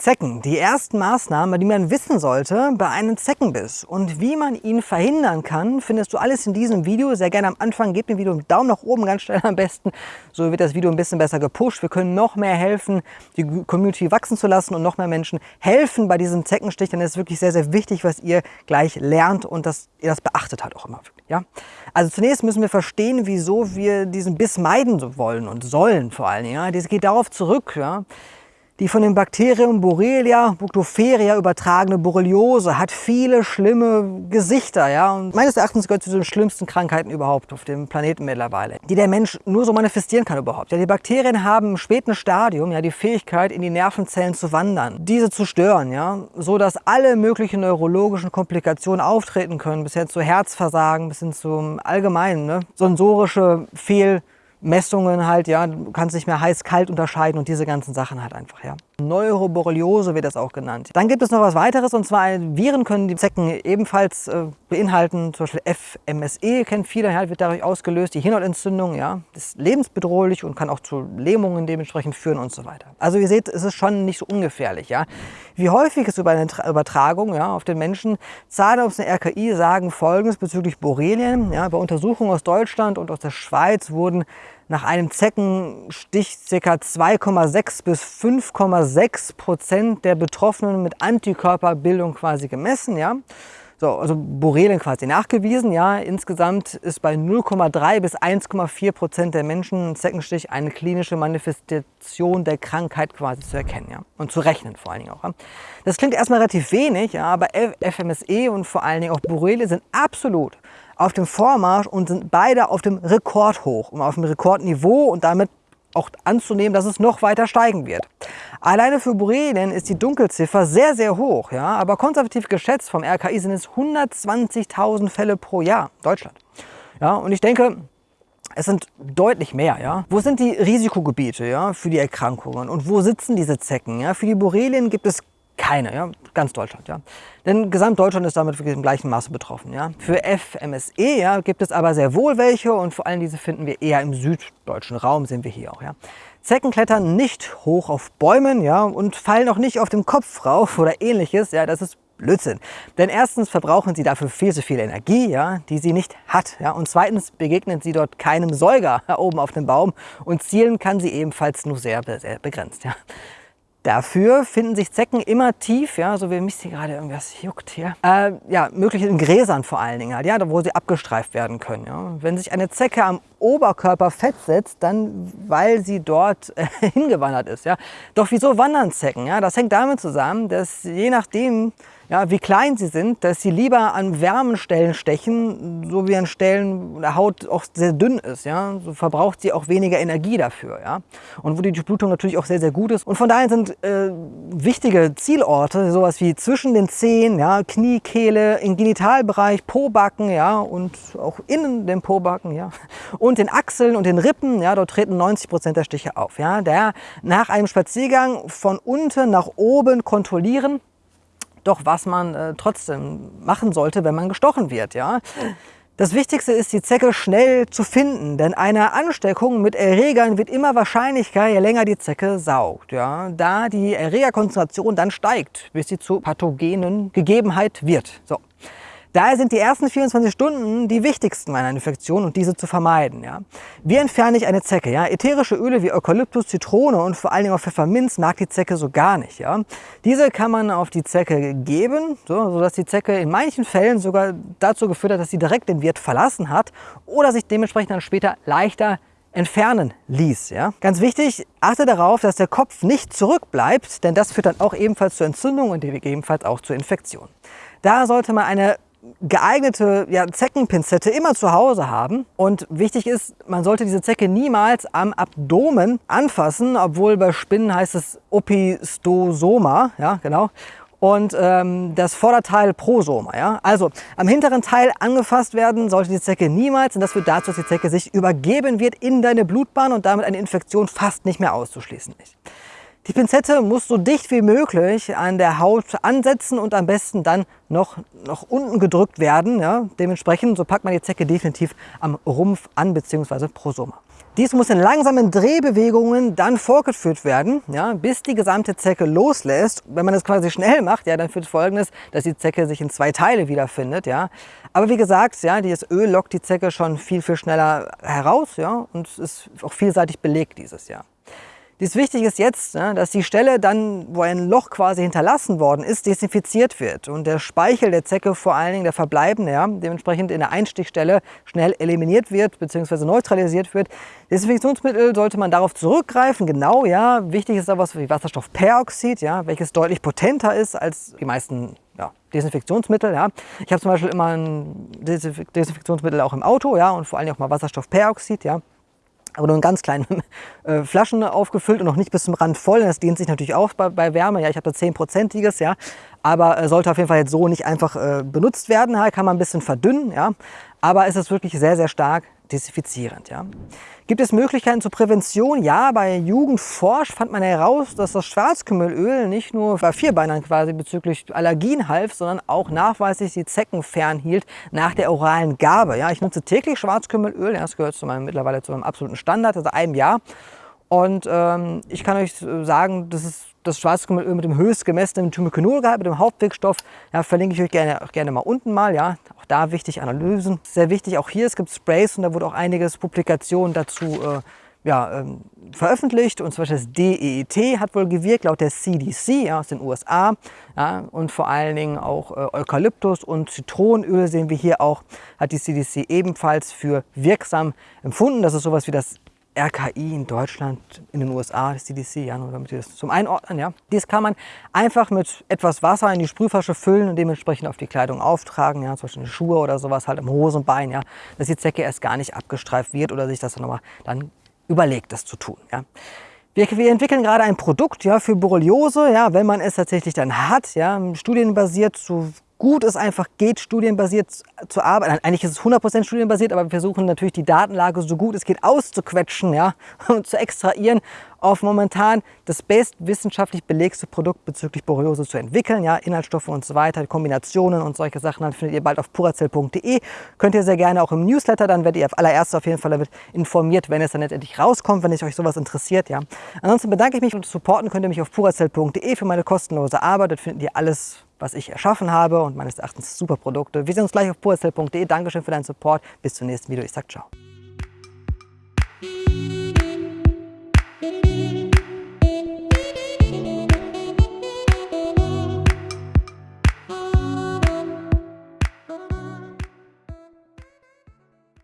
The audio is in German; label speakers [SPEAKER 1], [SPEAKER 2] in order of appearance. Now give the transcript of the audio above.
[SPEAKER 1] Zecken. Die ersten Maßnahmen, die man wissen sollte bei einem Zeckenbiss und wie man ihn verhindern kann, findest du alles in diesem Video. Sehr gerne am Anfang, gebt dem Video einen Daumen nach oben, ganz schnell am besten. So wird das Video ein bisschen besser gepusht. Wir können noch mehr helfen, die Community wachsen zu lassen und noch mehr Menschen helfen bei diesem Zeckenstich. Denn es ist wirklich sehr, sehr wichtig, was ihr gleich lernt und dass ihr das beachtet halt auch immer. Ja? Also zunächst müssen wir verstehen, wieso wir diesen Biss meiden wollen und sollen vor allen Dingen. Ja? Das geht darauf zurück, ja? Die von dem Bakterium Borrelia buctopheria übertragene Borreliose hat viele schlimme Gesichter. Ja? Und meines Erachtens gehört zu den schlimmsten Krankheiten überhaupt auf dem Planeten mittlerweile, die der Mensch nur so manifestieren kann überhaupt. Ja, die Bakterien haben im späten Stadium ja, die Fähigkeit, in die Nervenzellen zu wandern, diese zu stören, ja? so dass alle möglichen neurologischen Komplikationen auftreten können, bis hin zu Herzversagen, bis hin zum allgemeinen ne? sensorische Fehl Messungen halt, ja, du kannst nicht mehr heiß-kalt unterscheiden und diese ganzen Sachen halt einfach, ja. Neuroborreliose wird das auch genannt. Dann gibt es noch was weiteres und zwar Viren können die Zecken ebenfalls äh, beinhalten, zum Beispiel FMSE kennt viele, ja, wird dadurch ausgelöst, die Hirnhautentzündung, ja, ist lebensbedrohlich und kann auch zu Lähmungen dementsprechend führen und so weiter. Also ihr seht, es ist schon nicht so ungefährlich, ja. Wie häufig ist über eine Übertragung ja, auf den Menschen? Zahnarzt und RKI sagen folgendes bezüglich Borrelien. Ja, bei Untersuchungen aus Deutschland und aus der Schweiz wurden nach einem Zeckenstich ca. 2,6 bis 5,6 Prozent der Betroffenen mit Antikörperbildung quasi gemessen. Ja? So, also Borrelien quasi nachgewiesen. Ja, insgesamt ist bei 0,3 bis 1,4 Prozent der Menschen ein Zeckenstich eine klinische Manifestation der Krankheit quasi zu erkennen ja? und zu rechnen vor allen Dingen auch. Ja? Das klingt erstmal relativ wenig, ja, aber FMSE und vor allen Dingen auch Borrelien sind absolut auf dem Vormarsch und sind beide auf dem Rekordhoch und auf dem Rekordniveau und damit auch anzunehmen, dass es noch weiter steigen wird. Alleine für Borrelien ist die Dunkelziffer sehr, sehr hoch, ja, aber konservativ geschätzt vom RKI sind es 120.000 Fälle pro Jahr, Deutschland. Ja, und ich denke, es sind deutlich mehr. Ja? Wo sind die Risikogebiete ja, für die Erkrankungen und wo sitzen diese Zecken? Ja? Für die Borrelien gibt es keine, ja? ganz Deutschland. Ja? Denn Gesamtdeutschland ist damit wirklich im gleichen Maße betroffen. Ja? Für FMSE ja, gibt es aber sehr wohl welche und vor allem diese finden wir eher im süddeutschen Raum, sehen wir hier auch. Ja? Zecken klettern nicht hoch auf Bäumen ja, und fallen auch nicht auf dem Kopf rauf oder ähnliches. Ja, das ist Blödsinn. Denn erstens verbrauchen sie dafür viel zu viel Energie, ja, die sie nicht hat. Ja, und zweitens begegnen sie dort keinem Säuger oben auf dem Baum und zielen kann sie ebenfalls nur sehr, sehr begrenzt. Ja. Dafür finden sich Zecken immer tief, ja, so wie mich hier gerade irgendwas juckt hier. Äh, ja, möglich in Gräsern vor allen Dingen halt, ja, wo sie abgestreift werden können. Ja. Wenn sich eine Zecke am Oberkörper festsetzt, dann weil sie dort äh, hingewandert ist. Ja. Doch wieso wandern Zecken? Ja? Das hängt damit zusammen, dass je nachdem, ja, wie klein sie sind, dass sie lieber an wärmen Stellen stechen, so wie an Stellen, wo der Haut auch sehr dünn ist. Ja? So verbraucht sie auch weniger Energie dafür. Ja? Und wo die Durchblutung natürlich auch sehr, sehr gut ist. Und von daher sind äh, wichtige Zielorte, sowas wie zwischen den Zehen, ja, Knie, Kehle, im Genitalbereich, Pobacken ja, und auch innen dem Pobacken ja, und den Achseln und den Rippen. Ja, dort treten 90 Prozent der Stiche auf. Ja? Der nach einem Spaziergang von unten nach oben kontrollieren doch was man äh, trotzdem machen sollte, wenn man gestochen wird. Ja? Das Wichtigste ist, die Zecke schnell zu finden, denn eine Ansteckung mit Erregern wird immer wahrscheinlicher, je länger die Zecke saugt, ja? da die Erregerkonzentration dann steigt, bis sie zu pathogenen Gegebenheit wird. So. Daher sind die ersten 24 Stunden die wichtigsten meiner Infektion und diese zu vermeiden. Ja. Wie entferne ich eine Zecke? Ja. Ätherische Öle wie Eukalyptus, Zitrone und vor allen Dingen auch Pfefferminz mag die Zecke so gar nicht. Ja. Diese kann man auf die Zecke geben, so, sodass die Zecke in manchen Fällen sogar dazu geführt hat, dass sie direkt den Wirt verlassen hat oder sich dementsprechend dann später leichter entfernen ließ. Ja? Ganz wichtig, achte darauf, dass der Kopf nicht zurückbleibt, denn das führt dann auch ebenfalls zur Entzündung und ebenfalls auch zur Infektion. Da sollte man eine geeignete ja, Zeckenpinzette immer zu Hause haben. Und wichtig ist, man sollte diese Zecke niemals am Abdomen anfassen, obwohl bei Spinnen heißt es Opistosoma, ja genau. Und ähm, das Vorderteil Prosoma. Ja? Also am hinteren Teil angefasst werden sollte die Zecke niemals, und das führt dazu, dass die Zecke sich übergeben wird in deine Blutbahn und damit eine Infektion fast nicht mehr auszuschließen ist. Die Pinzette muss so dicht wie möglich an der Haut ansetzen und am besten dann noch nach unten gedrückt werden. Ja. Dementsprechend so packt man die Zecke definitiv am Rumpf an bzw. Prosoma. Dies muss in langsamen Drehbewegungen dann vorgeführt werden, ja, bis die gesamte Zecke loslässt. Wenn man das quasi schnell macht, ja, dann führt folgendes, dass die Zecke sich in zwei Teile wiederfindet. Ja. Aber wie gesagt, ja, dieses Öl lockt die Zecke schon viel, viel schneller heraus ja, und ist auch vielseitig belegt dieses Jahr. Dies wichtig ist jetzt, ne, dass die Stelle dann, wo ein Loch quasi hinterlassen worden ist, desinfiziert wird und der Speichel der Zecke, vor allen Dingen der verbleibende, ja, dementsprechend in der Einstichstelle schnell eliminiert wird bzw. neutralisiert wird. Desinfektionsmittel sollte man darauf zurückgreifen, genau, ja. Wichtig ist da was wie Wasserstoffperoxid, ja, welches deutlich potenter ist als die meisten ja, Desinfektionsmittel. Ja. Ich habe zum Beispiel immer ein Desinfektionsmittel auch im Auto ja, und vor allem auch mal Wasserstoffperoxid. Ja aber nur in ganz kleinen äh, Flaschen aufgefüllt und noch nicht bis zum Rand voll. Das dehnt sich natürlich auch bei, bei Wärme. Ja, ich habe da 10%iges, ja. Aber äh, sollte auf jeden Fall jetzt so nicht einfach äh, benutzt werden. Ja. Kann man ein bisschen verdünnen, ja. Aber es ist wirklich sehr, sehr stark desinfizierend. Ja. Gibt es Möglichkeiten zur Prävention? Ja, bei Jugendforsch fand man heraus, dass das Schwarzkümmelöl nicht nur bei Vierbeinern quasi bezüglich Allergien half, sondern auch nachweislich die Zecken fernhielt nach der oralen Gabe. Ja, ich nutze täglich Schwarzkümmelöl, das gehört zu meinem, mittlerweile zu meinem absoluten Standard, also einem Jahr. Und ähm, ich kann euch sagen, das ist das Schwarzkümmelöl mit dem höchst gemessenen Thymokinolgehalt, mit dem Hauptwirkstoff. Ja, verlinke ich euch gerne, gerne mal unten mal. Ja. Auch da wichtig Analysen. Sehr wichtig auch hier, es gibt Sprays und da wurde auch einiges Publikationen dazu äh, ja, ähm, veröffentlicht. Und zum Beispiel das DEET hat wohl gewirkt, laut der CDC ja, aus den USA. Ja, und vor allen Dingen auch äh, Eukalyptus und Zitronenöl sehen wir hier auch, hat die CDC ebenfalls für wirksam empfunden. Das ist sowas wie das RKI in Deutschland, in den USA, das CDC, ja, nur damit ihr das zum Einordnen, ja. Dies kann man einfach mit etwas Wasser in die Sprühflasche füllen und dementsprechend auf die Kleidung auftragen, ja, zum Beispiel Schuhe oder sowas halt am Hosenbein, ja, dass die Zecke erst gar nicht abgestreift wird oder sich das dann nochmal dann überlegt, das zu tun, ja. Wir, wir, entwickeln gerade ein Produkt ja, für Borreliose, ja, wenn man es tatsächlich dann hat, ja, studienbasiert zu gut es einfach geht, studienbasiert zu arbeiten. Eigentlich ist es 100% studienbasiert, aber wir versuchen natürlich die Datenlage so gut es geht auszuquetschen ja, und zu extrahieren, auf momentan das bestwissenschaftlich belegste Produkt bezüglich Borreliose zu entwickeln. Ja, Inhaltsstoffe und so weiter, Kombinationen und solche Sachen dann findet ihr bald auf purazell.de. Könnt ihr sehr gerne auch im Newsletter, dann werdet ihr auf allererst auf jeden Fall damit informiert, wenn es dann letztendlich rauskommt, wenn es euch sowas interessiert. Ja. Ansonsten bedanke ich mich und supporten könnt ihr mich auf purazell.de für meine kostenlose Arbeit. Dort findet ihr alles was ich erschaffen habe und meines Erachtens super Produkte. Wir sehen uns gleich auf purazell.de. Dankeschön für deinen Support. Bis zum nächsten Video. Ich sag ciao.